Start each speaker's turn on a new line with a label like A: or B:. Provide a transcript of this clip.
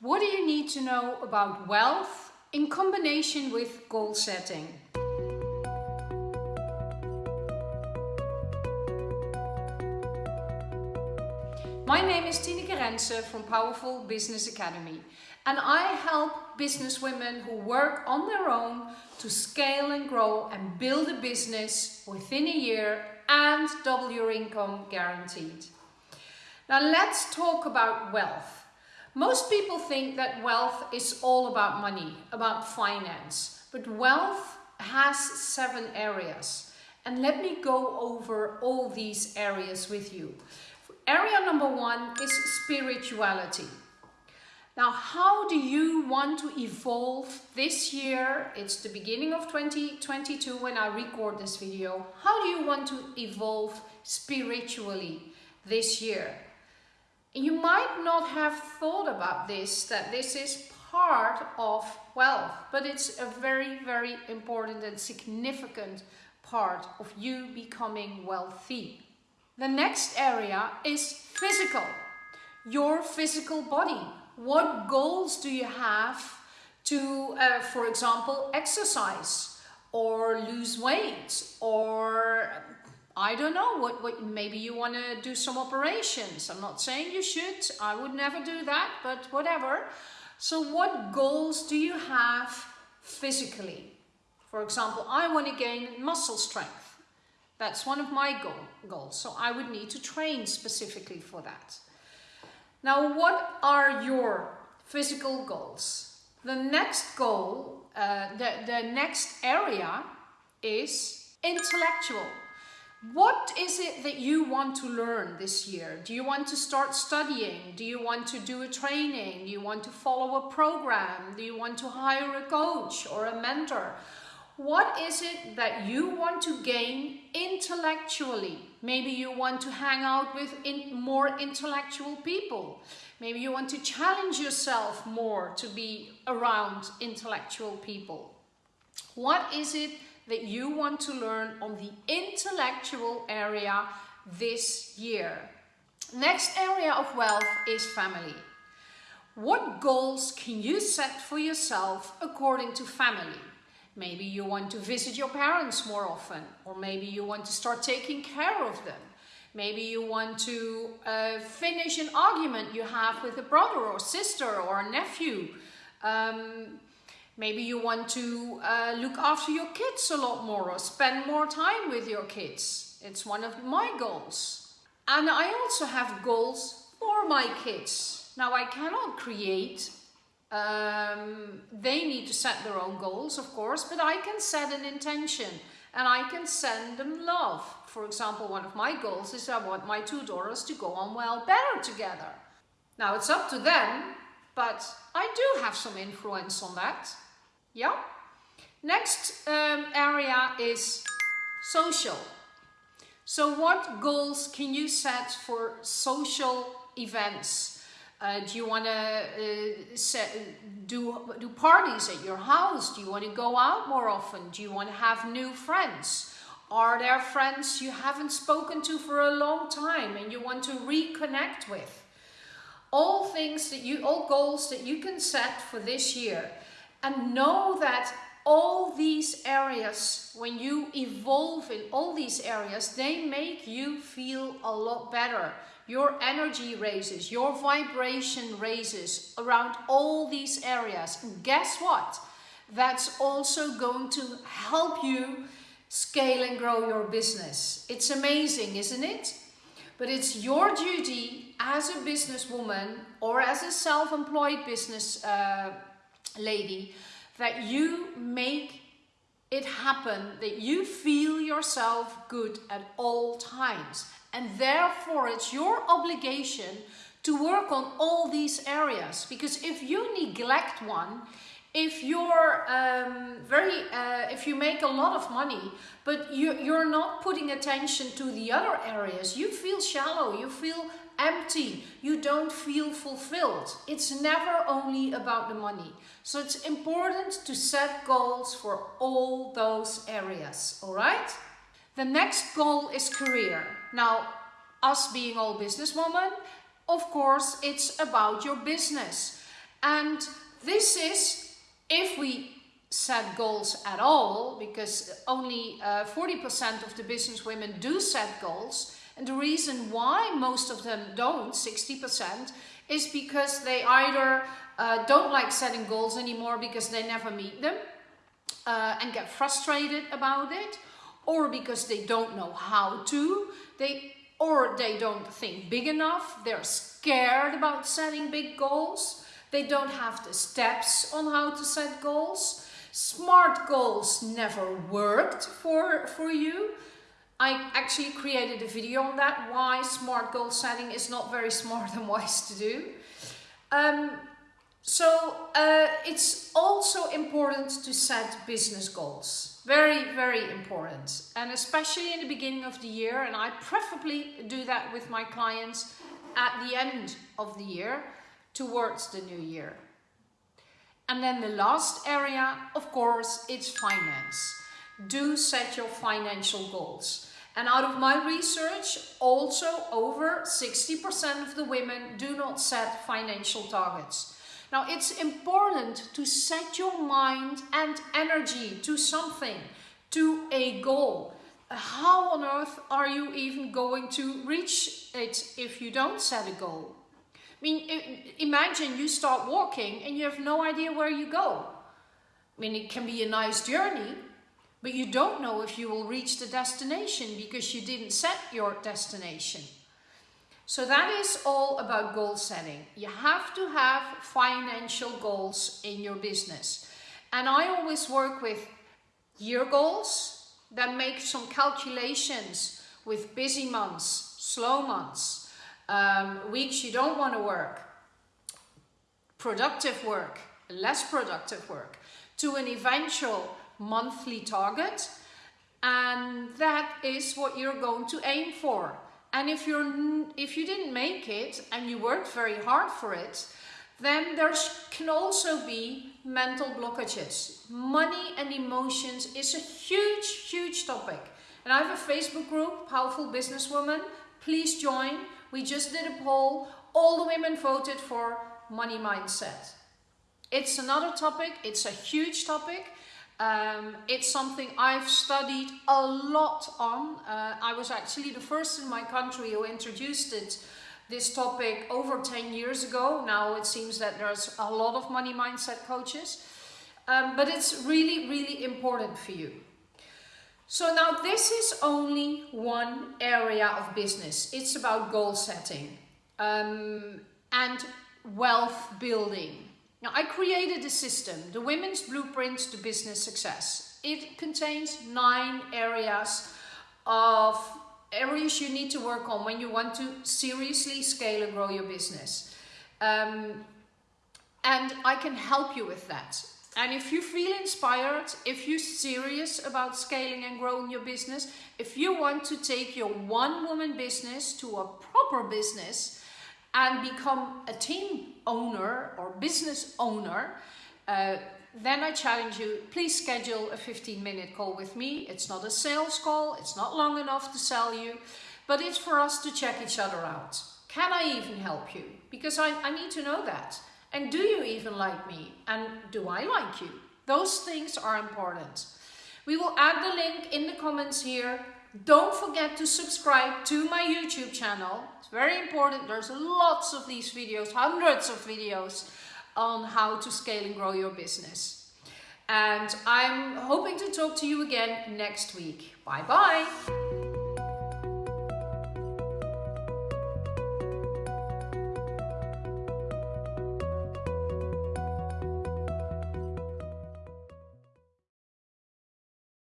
A: What do you need to know about wealth in combination with goal setting? My name is Tineke Rensen from Powerful Business Academy and I help business women who work on their own to scale and grow and build a business within a year and double your income guaranteed. Now let's talk about wealth. Most people think that wealth is all about money, about finance, but wealth has seven areas. And let me go over all these areas with you. Area number one is spirituality. Now, how do you want to evolve this year? It's the beginning of 2022 when I record this video. How do you want to evolve spiritually this year? You might not have thought about this, that this is part of wealth, but it's a very, very important and significant part of you becoming wealthy. The next area is physical, your physical body. What goals do you have to, uh, for example, exercise or lose weight or I don't know, what, what maybe you want to do some operations. I'm not saying you should, I would never do that, but whatever. So what goals do you have physically? For example, I want to gain muscle strength. That's one of my goal, goals. So I would need to train specifically for that. Now, what are your physical goals? The next goal, uh, the, the next area is intellectual. What is it that you want to learn this year? Do you want to start studying? Do you want to do a training? Do you want to follow a program? Do you want to hire a coach or a mentor? What is it that you want to gain intellectually? Maybe you want to hang out with in more intellectual people. Maybe you want to challenge yourself more to be around intellectual people. What is it that you want to learn on the intellectual area this year. Next area of wealth is family. What goals can you set for yourself according to family? Maybe you want to visit your parents more often, or maybe you want to start taking care of them. Maybe you want to uh, finish an argument you have with a brother or sister or a nephew. Um, Maybe you want to uh, look after your kids a lot more or spend more time with your kids. It's one of my goals. And I also have goals for my kids. Now I cannot create, um, they need to set their own goals of course, but I can set an intention and I can send them love. For example, one of my goals is I want my two daughters to go on well better together. Now it's up to them, but I do have some influence on that. Yeah. Next um, area is social. So what goals can you set for social events? Uh, do you want to uh, do, do parties at your house? Do you want to go out more often? Do you want to have new friends? Are there friends you haven't spoken to for a long time and you want to reconnect with? All things that you, all goals that you can set for this year and know that all these areas, when you evolve in all these areas, they make you feel a lot better. Your energy raises, your vibration raises around all these areas. And guess what? That's also going to help you scale and grow your business. It's amazing, isn't it? But it's your duty as a businesswoman or as a self-employed business uh, lady, that you make it happen, that you feel yourself good at all times. And therefore it's your obligation to work on all these areas. Because if you neglect one, if you're um, very, uh, if you make a lot of money, but you, you're not putting attention to the other areas, you feel shallow, you feel empty, you don't feel fulfilled. It's never only about the money. So it's important to set goals for all those areas, all right? The next goal is career. Now, us being all businesswomen, of course, it's about your business. And this is if we set goals at all, because only 40% uh, of the business women do set goals. And the reason why most of them don't, 60%, is because they either uh, don't like setting goals anymore because they never meet them uh, and get frustrated about it, or because they don't know how to, they or they don't think big enough, they're scared about setting big goals, they don't have the steps on how to set goals. Smart goals never worked for, for you. I actually created a video on that, why smart goal setting is not very smart and wise to do. Um, so uh, it's also important to set business goals. Very, very important. And especially in the beginning of the year, and I preferably do that with my clients at the end of the year towards the new year. And then the last area, of course, it's finance. Do set your financial goals. And out of my research, also over 60% of the women do not set financial targets. Now, it's important to set your mind and energy to something, to a goal. How on earth are you even going to reach it if you don't set a goal? I mean, imagine you start walking and you have no idea where you go. I mean, it can be a nice journey, but you don't know if you will reach the destination because you didn't set your destination. So that is all about goal setting. You have to have financial goals in your business. And I always work with year goals that make some calculations with busy months, slow months, um, weeks you don't want to work, productive work, less productive work, to an eventual monthly target. And that is what you're going to aim for. And if, you're, if you didn't make it and you worked very hard for it, then there can also be mental blockages. Money and emotions is a huge, huge topic. And I have a Facebook group, Powerful Businesswoman. Please join. We just did a poll. All the women voted for money mindset. It's another topic. It's a huge topic. Um, it's something I've studied a lot on. Uh, I was actually the first in my country who introduced it, this topic over 10 years ago. Now it seems that there's a lot of money mindset coaches. Um, but it's really, really important for you. So now this is only one area of business. It's about goal setting um, and wealth building. Now I created a system, the Women's Blueprint to Business Success. It contains nine areas of areas you need to work on when you want to seriously scale and grow your business. Um, and I can help you with that. And if you feel inspired, if you're serious about scaling and growing your business, if you want to take your one woman business to a proper business and become a team owner or business owner, uh, then I challenge you, please schedule a 15 minute call with me. It's not a sales call, it's not long enough to sell you, but it's for us to check each other out. Can I even help you? Because I, I need to know that. And do you even like me? And do I like you? Those things are important. We will add the link in the comments here. Don't forget to subscribe to my YouTube channel. It's very important. There's lots of these videos, hundreds of videos on how to scale and grow your business. And I'm hoping to talk to you again next week. Bye bye.